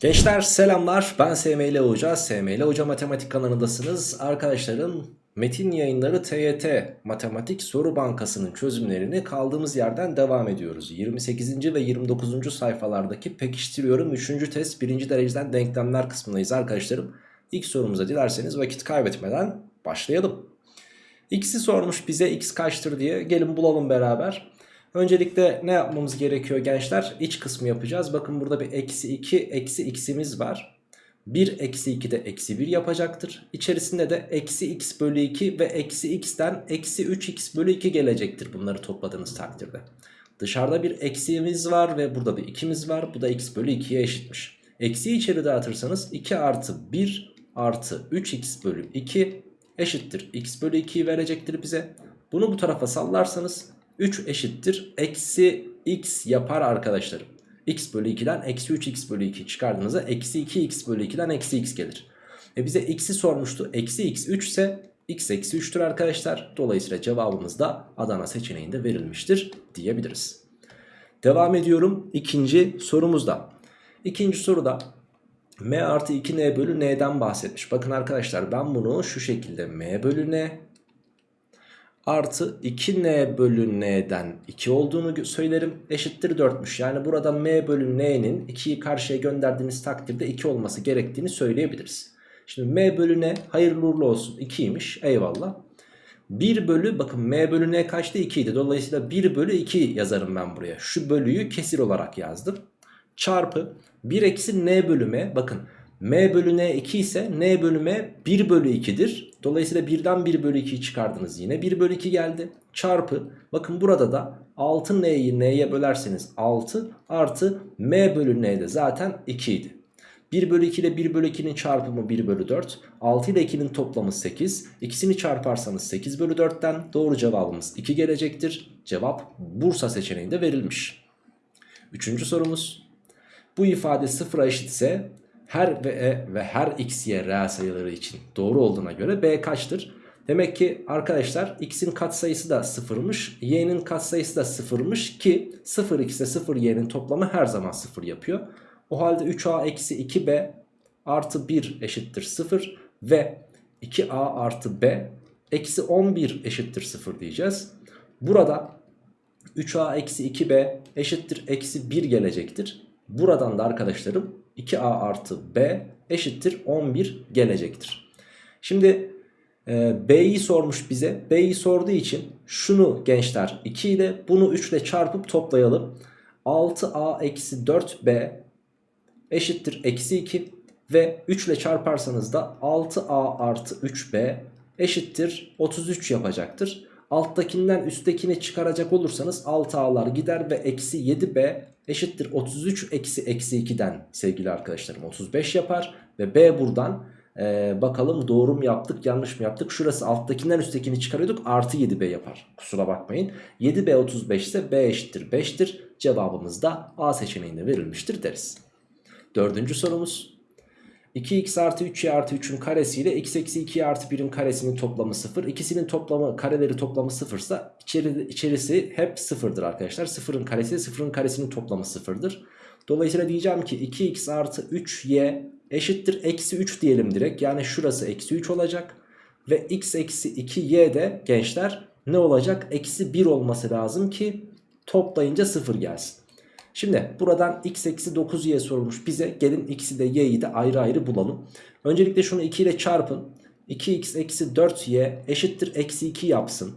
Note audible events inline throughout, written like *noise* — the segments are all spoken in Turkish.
Gençler selamlar ben SML Hoca SML Hoca Matematik kanalındasınız arkadaşlarım Metin yayınları TYT Matematik Soru Bankası'nın çözümlerini kaldığımız yerden devam ediyoruz 28. ve 29. sayfalardaki pekiştiriyorum 3. test 1. dereceden denklemler kısmındayız arkadaşlarım İlk sorumuza dilerseniz vakit kaybetmeden başlayalım X'i sormuş bize x kaçtır diye gelin bulalım beraber Öncelikle ne yapmamız gerekiyor gençler? İç kısmı yapacağız. Bakın burada bir eksi 2 eksi x'imiz var. 1 eksi 2 de eksi 1 yapacaktır. İçerisinde de eksi x bölü 2 ve eksi x'ten eksi 3x bölü 2 gelecektir bunları topladığınız takdirde. Dışarıda bir eksiğimiz var ve burada bir 2'miz var. Bu da x bölü 2'ye eşitmiş. Eksiği içeri dağıtırsanız 2 artı 1 artı 3x bölü 2 eşittir. x bölü 2'yi verecektir bize. Bunu bu tarafa sallarsanız 3 eşittir. Eksi x yapar arkadaşlarım. x bölü 2'den eksi 3x bölü 2 çıkardığınızda eksi 2x bölü 2'den eksi x gelir. E bize x'i sormuştu. Eksi x 3 ise x eksi 3'tür arkadaşlar. Dolayısıyla cevabımız da Adana seçeneğinde verilmiştir diyebiliriz. Devam ediyorum ikinci sorumuzda. İkinci soruda m artı 2n bölü n'den bahsetmiş. Bakın arkadaşlar ben bunu şu şekilde m bölü n artı 2n bölü n'den 2 olduğunu söylerim eşittir 4'müş. Yani burada m bölü n'nin 2'yi karşıya gönderdiğiniz takdirde 2 olması gerektiğini söyleyebiliriz. Şimdi m bölü n hayırlı uğurlu olsun 2'ymiş eyvallah. 1 bölü bakın m bölü n kaçtı 2 idi. Dolayısıyla 1 bölü 2 yazarım ben buraya. Şu bölüyü kesir olarak yazdım. Çarpı 1 eksi n bölü m bakın m bölü n 2 ise n bölü m 1 bölü 2'dir. Dolayısıyla 1'den 1 bölü 2'yi çıkardınız yine 1 bölü 2 geldi. Çarpı bakın burada da 6n'yi n'ye bölerseniz 6 artı m bölü n de zaten 2 idi. 1 bölü 2 ile 1 bölü 2'nin çarpımı 1 bölü 4. 6 ile 2'nin toplamı 8. İkisini çarparsanız 8 bölü 4'ten doğru cevabımız 2 gelecektir. Cevap Bursa seçeneğinde verilmiş. Üçüncü sorumuz. Bu ifade sıfıra eşitse her ve e ve her x y reel sayıları için doğru olduğuna göre b kaçtır? Demek ki arkadaşlar x'in katsayısı da sıfırmış y'nin katsayısı da sıfırmış ki 0 x ile 0 y'nin toplamı her zaman sıfır yapıyor. O halde 3a eksi 2b artı 1 eşittir 0 ve 2a artı b eksi 11 eşittir 0 diyeceğiz. Burada 3a eksi 2b eşittir eksi 1 gelecektir. Buradan da arkadaşlarım 2a artı b eşittir 11 gelecektir. Şimdi e, b'yi sormuş bize. B'yi sorduğu için şunu gençler 2 ile bunu 3 ile çarpıp toplayalım. 6a eksi 4b eşittir eksi 2 ve 3 ile çarparsanız da 6a artı 3b eşittir 33 yapacaktır. Alttakinden üsttekini çıkaracak olursanız 6a'lar gider ve eksi 7b eşittir 33 eksi eksi 2'den sevgili arkadaşlarım 35 yapar. Ve b buradan ee, bakalım doğru mu yaptık yanlış mı yaptık. Şurası alttakinden üsttekini çıkarıyorduk artı 7b yapar. Kusura bakmayın. 7b 35 ise b eşittir 5'tir. Cevabımız da A seçeneğinde verilmiştir deriz. Dördüncü sorumuz. 2x artı 3y artı 3'ün karesi ile x eksi 2y artı 1'in karesinin toplamı 0. İkisinin toplamı kareleri toplamı 0 ise içeri, içerisi hep 0'dır arkadaşlar. 0'ın karesi 0'ın karesinin toplamı 0'dır. Dolayısıyla diyeceğim ki 2x artı 3y eşittir eksi 3 diyelim direkt. Yani şurası eksi 3 olacak. Ve x eksi 2y de gençler ne olacak? Eksi 1 olması lazım ki toplayınca 0 gelsin. Şimdi buradan x eksi 9y sorulmuş bize. Gelin x'i de y'yi de ayrı ayrı bulalım. Öncelikle şunu 2 ile çarpın. 2x eksi 4y eşittir eksi 2 yapsın.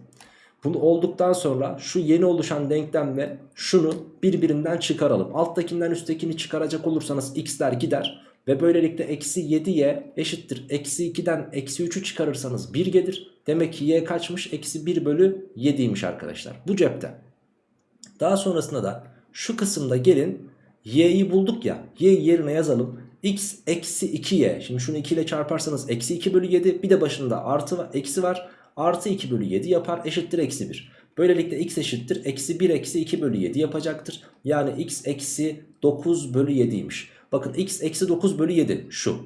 Bunu olduktan sonra şu yeni oluşan denklemle şunu birbirinden çıkaralım. Alttakinden üsttekini çıkaracak olursanız x'ler gider. Ve böylelikle eksi 7y eşittir. Eksi 2'den eksi 3'ü çıkarırsanız 1 gelir. Demek ki y kaçmış? Eksi 1 bölü 7'ymiş arkadaşlar. Bu cepte. Daha sonrasında da şu kısımda gelin y'yi bulduk ya. y'yi yerine yazalım. x eksi 2y. Şimdi şunu 2 ile çarparsanız eksi 2 bölü 7. Bir de başında artı eksi var. Artı 2 bölü 7 yapar eşittir eksi 1. Böylelikle x eşittir. Eksi 1 eksi 2 bölü 7 yapacaktır. Yani x eksi 9 bölü 7'ymiş. Bakın x eksi 9 bölü 7 şu.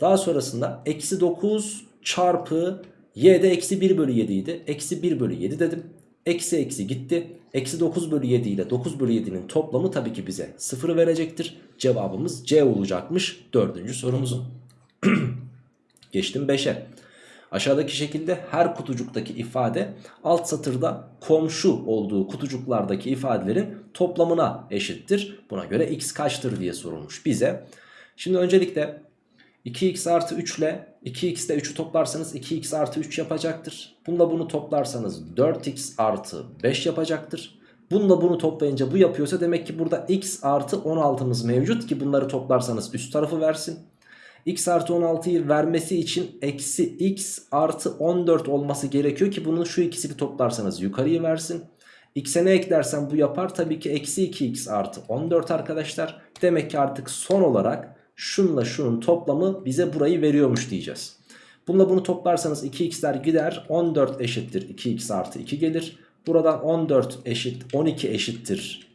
Daha sonrasında eksi 9 çarpı y de eksi 1 bölü 7 idi. Eksi 1 bölü 7 dedim. Eksi eksi gitti. Eksi 9 bölü 7 ile 9 bölü 7'nin toplamı tabii ki bize 0 verecektir. Cevabımız C olacakmış dördüncü sorumuzun. *clears throat* Geçtim 5'e. Aşağıdaki şekilde her kutucuktaki ifade alt satırda komşu olduğu kutucuklardaki ifadelerin toplamına eşittir. Buna göre x kaçtır diye sorulmuş bize. Şimdi öncelikle 2x artı 3 ile 2x ile 3'ü toplarsanız 2x artı 3 yapacaktır. Bununla bunu toplarsanız 4x artı 5 yapacaktır. Bununla bunu toplayınca bu yapıyorsa demek ki burada x artı 16'mız mevcut ki bunları toplarsanız üst tarafı versin. x artı 16'yı vermesi için eksi x artı 14 olması gerekiyor ki bunun şu ikisini toplarsanız yukarıyı versin. x'e ne eklersem bu yapar tabii ki eksi 2x artı 14 arkadaşlar. Demek ki artık son olarak şunla şunun toplamı bize burayı veriyormuş diyeceğiz. Bununla bunu toplarsanız 2x'ler gider 14 eşittir 2x artı 2 gelir. Buradan 14 eşit 12 eşittir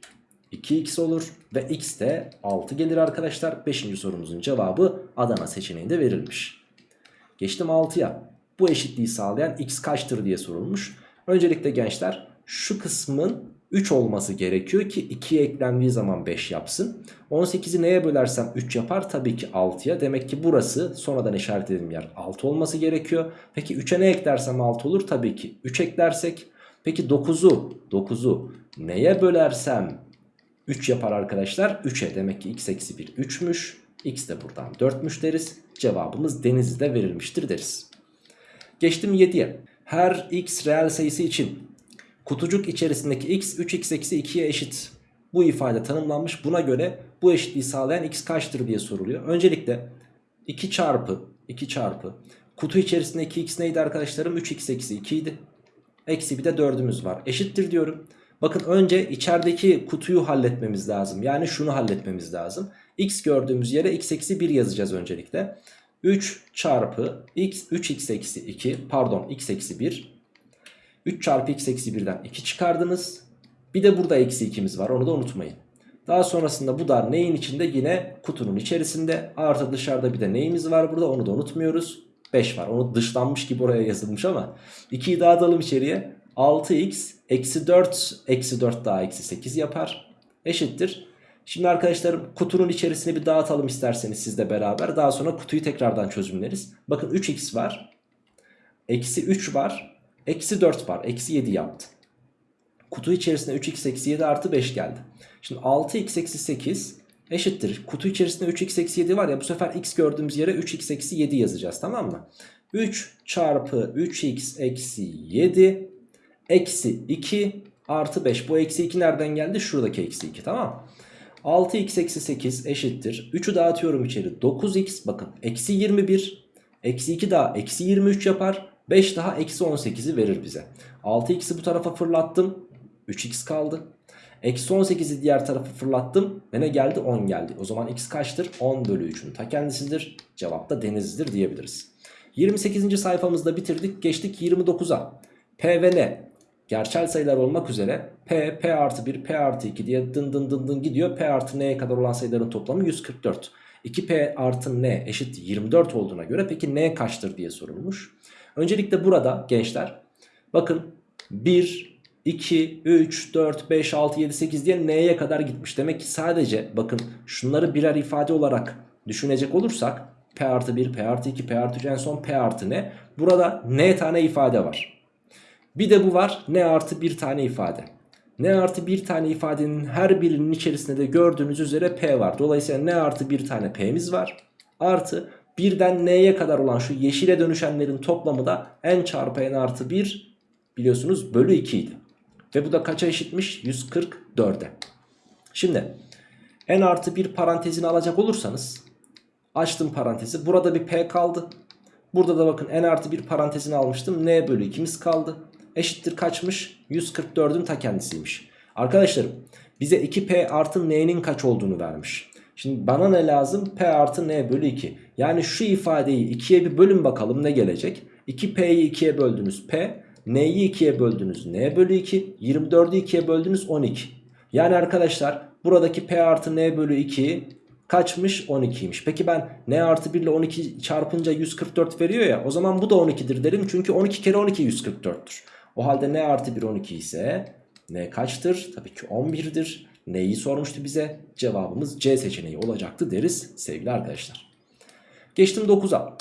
2x olur ve x de 6 gelir arkadaşlar. 5. sorumuzun cevabı Adana seçeneğinde verilmiş. Geçtim 6'ya. Bu eşitliği sağlayan x kaçtır diye sorulmuş. Öncelikle gençler şu kısmın 3 olması gerekiyor ki 2'ye eklendiği zaman 5 yapsın. 18'i neye bölersem 3 yapar? Tabii ki 6'ya. Demek ki burası sonradan işaretlediğim yer 6 olması gerekiyor. Peki 3'e ne eklersem 6 olur? Tabii ki 3 eklersek. Peki 9'u 9'u neye bölersem 3 yapar arkadaşlar? 3'e demek ki x eksi 1 3'müş. X de buradan 4'müş deriz. Cevabımız Denizli'de verilmiştir deriz. Geçtim 7'ye. Her x reel sayısı için kutucuk içerisindeki x 3x eksi 2'ye eşit. Bu ifade tanımlanmış. Buna göre bu eşitliği sağlayan x kaçtır diye soruluyor. Öncelikle 2 çarpı 2 çarpı kutu içerisindeki x neydi arkadaşlarım? 3x eksi 2 idi. Eksi bir de 4'ümüz var. Eşittir diyorum. Bakın önce içerideki kutuyu halletmemiz lazım. Yani şunu halletmemiz lazım. x gördüğümüz yere x eksi 1 yazacağız öncelikle. 3 çarpı x 3x eksi 2 pardon x eksi 1 3 çarpı x eksi 1'den 2 çıkardınız. Bir de burada eksi 2'miz var onu da unutmayın. Daha sonrasında bu da neyin içinde yine kutunun içerisinde artı dışarıda bir de neyimiz var burada onu da unutmuyoruz. 5 var onu dışlanmış gibi oraya yazılmış ama 2'yi dağıtalım içeriye 6x eksi 4 eksi 4 daha eksi 8 yapar eşittir. Şimdi arkadaşlarım kutunun içerisini bir dağıtalım isterseniz sizle beraber daha sonra kutuyu tekrardan çözümleriz. Bakın 3x var eksi 3 var eksi 4 var eksi 7 yaptı. Kutu içerisinde 3x eksi 7 artı 5 geldi. Şimdi 6x eksi 8 eşittir. Kutu içerisinde 3x eksi 7 var ya bu sefer x gördüğümüz yere 3x eksi 7 yazacağız tamam mı? 3 çarpı 3x eksi 7 eksi 2 artı 5. Bu eksi 2 nereden geldi? Şuradaki eksi 2 tamam mı? 6x eksi 8 eşittir. 3'ü dağıtıyorum içeri. 9x bakın eksi 21. Eksi 2 daha eksi 23 yapar. 5 daha eksi 18'i verir bize. 6x'i bu tarafa fırlattım. 3x kaldı. Eksi 18'i diğer tarafa fırlattım ve ne geldi? 10 geldi. O zaman x kaçtır? 10 bölü 3'ün ta kendisidir. Cevap da denizlidir diyebiliriz. 28. sayfamızda bitirdik. Geçtik 29'a. P ve N gerçel sayılar olmak üzere P, P artı 1, P artı 2 diye dın dın dın dın gidiyor. P artı N'ye kadar olan sayıların toplamı 144. 2P artı N eşit 24 olduğuna göre peki N kaçtır diye sorulmuş. Öncelikle burada gençler bakın 1, 2, 3, 4, 5, 6, 7, 8 diye n'ye kadar gitmiş. Demek ki sadece bakın şunları birer ifade olarak düşünecek olursak p artı 1, p artı 2, p artı 3 en son p artı n. Burada n tane ifade var. Bir de bu var n artı 1 tane ifade. N artı 1 tane ifadenin her birinin içerisinde de gördüğünüz üzere p var. Dolayısıyla n artı 1 tane p'miz var. Artı birden n'ye kadar olan şu yeşile dönüşenlerin toplamı da n çarpı n artı 1 biliyorsunuz bölü 2 idi. Ve bu da kaça eşitmiş? 144'e. Şimdi n artı 1 parantezini alacak olursanız açtım parantezi. Burada bir p kaldı. Burada da bakın n artı 1 parantezini almıştım. n bölü 2'miz kaldı. Eşittir kaçmış? 144'ün ta kendisiymiş. Arkadaşlarım bize 2p artı n'nin kaç olduğunu vermiş. Şimdi bana ne lazım? P artı n bölü 2. Yani şu ifadeyi 2'ye bir bölün bakalım ne gelecek? 2p'yi 2'ye böldünüz p. N'yi 2'ye böldünüz n bölü 2. 24'ü 2'ye böldünüz 12. Yani arkadaşlar buradaki p artı n bölü 2 kaçmış 12'ymiş. Peki ben n artı 1 ile 12 çarpınca 144 veriyor ya o zaman bu da 12'dir derim. Çünkü 12 kere 12 144'tür. O halde n artı 1 12 ise N kaçtır? Tabii ki 11'dir. Neyi sormuştu bize? Cevabımız C seçeneği olacaktı deriz sevgili arkadaşlar. Geçtim 9'a.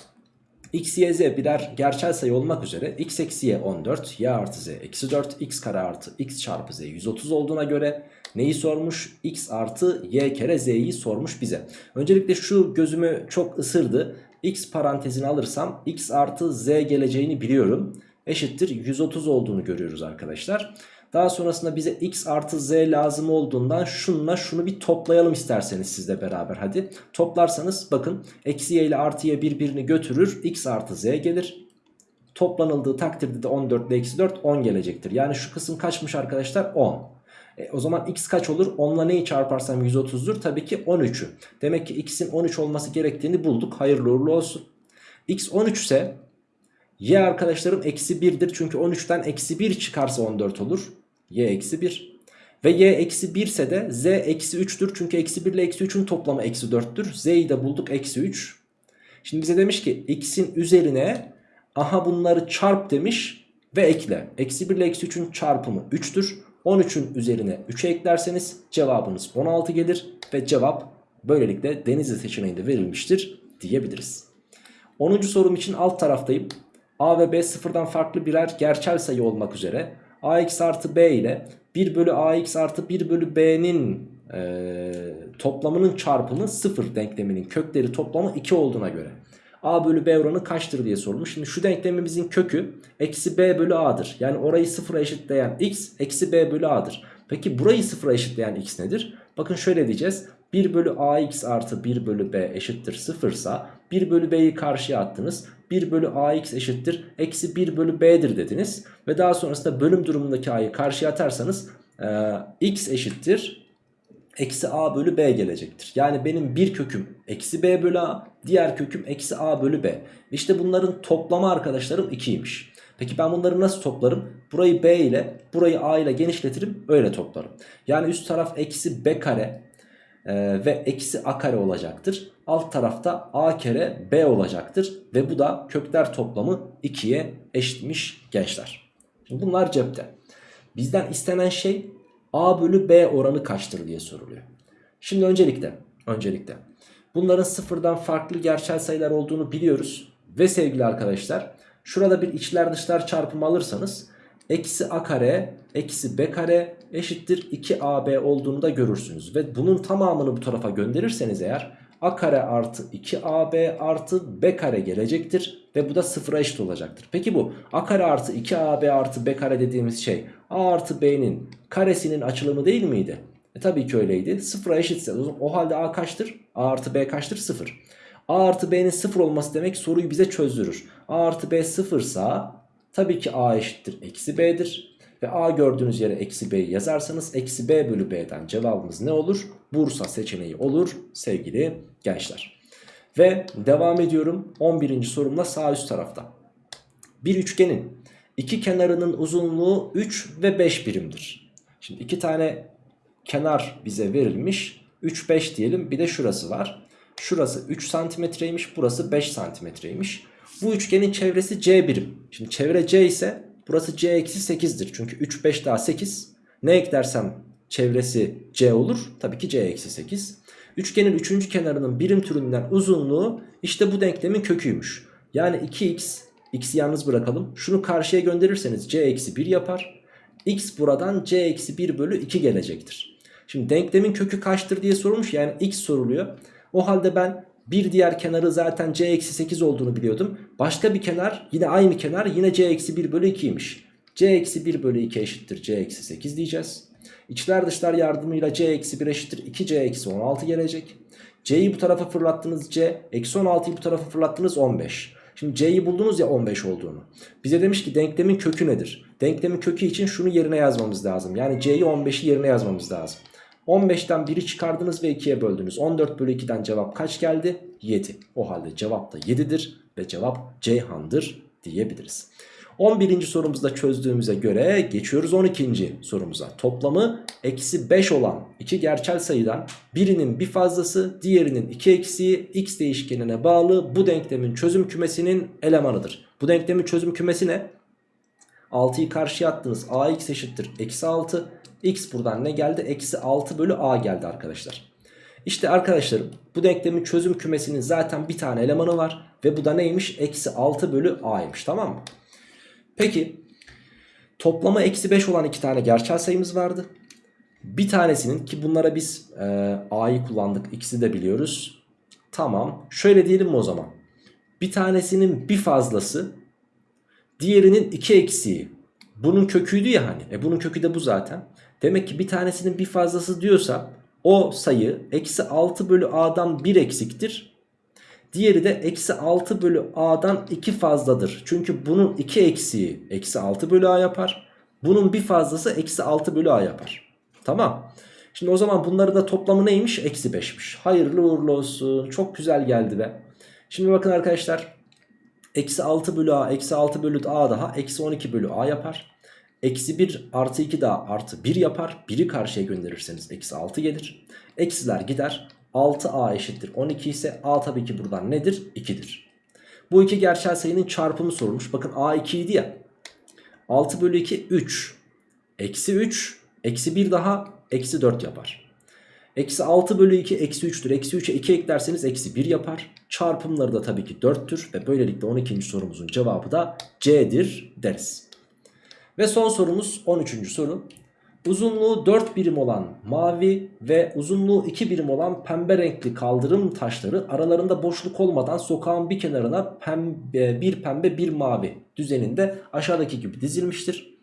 x, y, z birer gerçel sayı olmak üzere x eksi y 14, y artı z eksi 4, x kare artı x çarpı z 130 olduğuna göre neyi sormuş? x artı y kere z'yi sormuş bize. Öncelikle şu gözümü çok ısırdı. x parantezini alırsam x artı z geleceğini biliyorum. Eşittir 130 olduğunu görüyoruz arkadaşlar. Daha sonrasında bize x artı z lazım olduğundan şununla şunu bir toplayalım isterseniz sizle beraber hadi. Toplarsanız bakın eksi y ile artı y birbirini götürür x artı z gelir. Toplanıldığı takdirde de 14 ile eksi 4 10 gelecektir. Yani şu kısım kaçmış arkadaşlar 10. E, o zaman x kaç olur? 10 ile neyi çarparsam 130'dur? Tabii ki 13'ü. Demek ki x'in 13 olması gerektiğini bulduk. Hayırlı uğurlu olsun. x 13 ise y arkadaşlarım eksi 1'dir. Çünkü 13'ten eksi 1 çıkarsa 14 olur. y eksi 1. Ve y eksi 1 ise de z eksi 3'tür. Çünkü eksi 1 ile eksi 3'ün toplamı eksi 4'tür. z'yi de bulduk eksi 3. Şimdi bize demiş ki x'in üzerine aha bunları çarp demiş ve ekle. Eksi 1 ile eksi 3'ün çarpımı 3'tür. 13'ün üzerine 3'e eklerseniz cevabınız 16 gelir. Ve cevap böylelikle Denizli seçeneğinde verilmiştir diyebiliriz. 10. sorum için alt taraftayım. A ve B sıfırdan farklı birer gerçel sayı olmak üzere ax artı b ile 1 bölü ax artı 1 bölü b'nin e, toplamının çarpımı 0 denkleminin kökleri toplamı 2 olduğuna göre a bölü b oranı kaçtır diye sorulmuş. Şimdi şu denklemimizin kökü eksi b bölü a'dır. Yani orayı sıfıra eşitleyen x eksi b bölü a'dır. Peki burayı sıfıra eşitleyen x nedir? Bakın şöyle diyeceğiz. 1 bölü ax artı 1 bölü b eşittir 0 ise 1 bölü b'yi karşıya attınız. 1 bölü ax eşittir eksi 1 bölü b'dir dediniz. Ve daha sonrasında bölüm durumundaki a'yı karşıya atarsanız e, x eşittir eksi a bölü b gelecektir. Yani benim bir köküm eksi b bölü a diğer köküm eksi a bölü b. İşte bunların toplamı arkadaşlarım 2'ymiş. Peki ben bunları nasıl toplarım? Burayı b ile burayı a ile genişletirim öyle toplarım. Yani üst taraf eksi b kare e, ve eksi a kare olacaktır. Alt tarafta a kere b olacaktır. Ve bu da kökler toplamı 2'ye eşitmiş gençler. Şimdi bunlar cepte. Bizden istenen şey a bölü b oranı kaçtır diye soruluyor. Şimdi öncelikle, öncelikle bunların sıfırdan farklı gerçel sayılar olduğunu biliyoruz. Ve sevgili arkadaşlar şurada bir içler dışlar çarpımı alırsanız eksi a kare eksi b kare eşittir 2ab olduğunu da görürsünüz. Ve bunun tamamını bu tarafa gönderirseniz eğer a kare artı 2ab artı b kare gelecektir. Ve bu da sıfıra eşit olacaktır. Peki bu a kare artı 2ab artı b kare dediğimiz şey a artı b'nin karesinin açılımı değil miydi? E tabii ki öyleydi. Sıfıra eşitse o halde a kaçtır? a artı b kaçtır? Sıfır. a artı b'nin sıfır olması demek soruyu bize çözdürür. a artı b sıfırsa tabii ki a eşittir eksi b'dir. Ve a gördüğünüz yere eksi b'yi yazarsanız eksi b bölü b'den cevabımız ne olur? Bursa seçeneği olur sevgili gençler. Ve devam ediyorum 11. sorumla sağ üst tarafta. Bir üçgenin iki kenarının uzunluğu 3 ve 5 birimdir. Şimdi iki tane kenar bize verilmiş. 3 5 diyelim bir de şurası var. Şurası 3 santimetreymiş burası 5 santimetreymiş. Bu üçgenin çevresi c birim. Şimdi çevre c ise burası c eksi 8'dir. Çünkü 3 5 daha 8. Ne eklersem çevresi c olur. Tabii ki c eksi 8. Üçgenin üçüncü kenarının birim türünden uzunluğu işte bu denklemin köküymüş. Yani 2x, x'i yalnız bırakalım. Şunu karşıya gönderirseniz c eksi 1 yapar. x buradan c eksi 1 bölü 2 gelecektir. Şimdi denklemin kökü kaçtır diye sorulmuş yani x soruluyor. O halde ben bir diğer kenarı zaten c eksi 8 olduğunu biliyordum. Başka bir kenar yine aynı kenar yine c eksi 1 bölü 2'ymiş. c eksi 1 bölü 2 eşittir c eksi 8 diyeceğiz. İçler dışlar yardımıyla c eksi 1 eşittir 2c eksi 16 gelecek. c'yi bu tarafa fırlattınız c. Eksi 16'yı bu tarafa fırlattınız 15. Şimdi c'yi buldunuz ya 15 olduğunu. Bize demiş ki denklemin kökü nedir? Denklemin kökü için şunu yerine yazmamız lazım. Yani c'yi 15'i yerine yazmamız lazım. 15'ten 1'i çıkardınız ve 2'ye böldünüz. 14 bölü 2'den cevap kaç geldi? 7. O halde cevap da 7'dir ve cevap Ceyhan'dır diyebiliriz. 11. sorumuzda çözdüğümüze göre geçiyoruz 12. sorumuza. Toplamı eksi 5 olan iki gerçel sayıdan birinin bir fazlası diğerinin iki eksiği x değişkenine bağlı bu denklemin çözüm kümesinin elemanıdır. Bu denklemin çözüm kümesi ne? 6'yı karşıya attınız. ax eşittir. Eksi 6. x buradan ne geldi? Eksi 6 bölü a geldi arkadaşlar. İşte arkadaşlarım bu denklemin çözüm kümesinin zaten bir tane elemanı var. Ve bu da neymiş? Eksi 6 bölü a'ymış tamam mı? Peki toplama eksi 5 olan iki tane gerçel sayımız vardı. Bir tanesinin ki bunlara biz e, a'yı kullandık ikisi de biliyoruz. Tamam şöyle diyelim mi o zaman? Bir tanesinin bir fazlası diğerinin iki eksiği. Bunun köküydü ya hani. E bunun kökü de bu zaten. Demek ki bir tanesinin bir fazlası diyorsa o sayı eksi 6 bölü a'dan 1 eksiktir. Diğeri de eksi 6 bölü a'dan 2 fazladır. Çünkü bunun 2 eksiği eksi 6 bölü a yapar. Bunun bir fazlası eksi 6 bölü a yapar. Tamam. Şimdi o zaman bunları da toplamı neymiş? Eksi 5'miş. Hayırlı uğurlu olsun. Çok güzel geldi be. Şimdi bakın arkadaşlar. Eksi 6 bölü a eksi 6 bölü a daha eksi 12 bölü a yapar. Eksi 1 artı 2 daha artı 1 yapar. 1'i karşıya gönderirseniz eksi 6 gelir. Eksiler gider. 6a eşittir 12 ise a tabii ki buradan nedir? 2'dir. Bu iki gerçel sayının çarpımı sorulmuş. Bakın a 2 idi ya. 6 bölü 2 3. Eksi 3. Eksi 1 daha eksi 4 yapar. Eksi 6 bölü 2 eksi 3'tür. Eksi 3'e 2 eklerseniz eksi 1 yapar. Çarpımları da tabii ki 4'tür. Ve böylelikle 12. sorumuzun cevabı da C'dir deriz. Ve son sorumuz 13. soru. Uzunluğu 4 birim olan mavi ve uzunluğu 2 birim olan pembe renkli kaldırım taşları aralarında boşluk olmadan sokağın bir kenarına pembe, bir pembe bir mavi düzeninde aşağıdaki gibi dizilmiştir.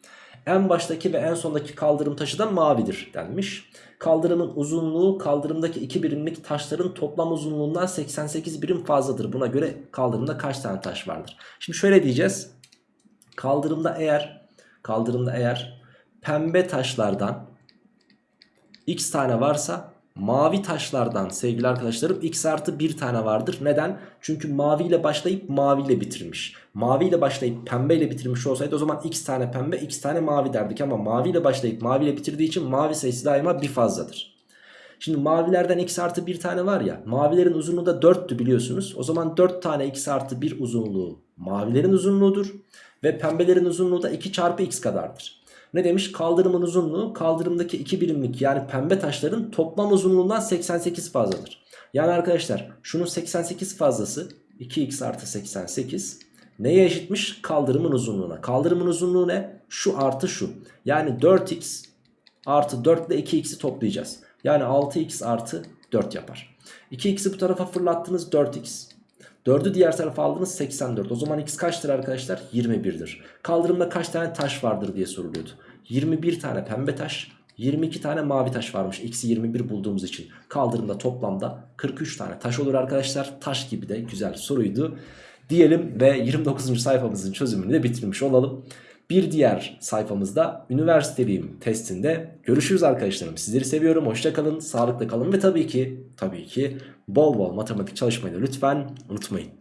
En baştaki ve en sondaki kaldırım taşı da mavidir denmiş. Kaldırımın uzunluğu kaldırımdaki 2 birimlik taşların toplam uzunluğundan 88 birim fazladır. Buna göre kaldırımda kaç tane taş vardır? Şimdi şöyle diyeceğiz. Kaldırımda eğer kaldırımda eğer pembe taşlardan x tane varsa mavi taşlardan sevgili arkadaşlarım x artı 1 tane vardır. Neden? Çünkü mavi ile başlayıp mavi ile bitirmiş. Mavi ile başlayıp pembe ile bitirmiş olsaydı o zaman x tane pembe x tane mavi derdik. Ama mavi ile başlayıp mavi ile bitirdiği için mavi sayısı daima bir fazladır. Şimdi mavilerden x artı 1 tane var ya mavilerin uzunluğu da 4'tü biliyorsunuz. O zaman 4 tane x artı 1 uzunluğu mavilerin uzunluğudur. Ve pembelerin uzunluğu da 2 çarpı x kadardır. Ne demiş? Kaldırımın uzunluğu kaldırımdaki 2 birimlik yani pembe taşların toplam uzunluğundan 88 fazladır. Yani arkadaşlar şunun 88 fazlası 2x artı 88 neye eşitmiş? Kaldırımın uzunluğuna. Kaldırımın uzunluğu ne? Şu artı şu. Yani 4x artı 4 ile 2x'i toplayacağız. Yani 6x artı 4 yapar. 2x'i bu tarafa fırlattınız 4x. 4'ü diğer tarafa aldınız 84. O zaman x kaçtır arkadaşlar? 21'dir. Kaldırımda kaç tane taş vardır diye soruluyordu. 21 tane pembe taş, 22 tane mavi taş varmış. X'i 21 bulduğumuz için. Kaldırımda toplamda 43 tane taş olur arkadaşlar. Taş gibi de güzel soruydu. Diyelim ve 29. sayfamızın çözümünü de bitirmiş olalım. Bir diğer sayfamızda üniversiteliyim testinde görüşürüz arkadaşlarım. Sizleri seviyorum. Hoşçakalın, sağlıkla kalın ve tabii ki tabii ki bol bol matematik çalışmayı da lütfen unutmayın.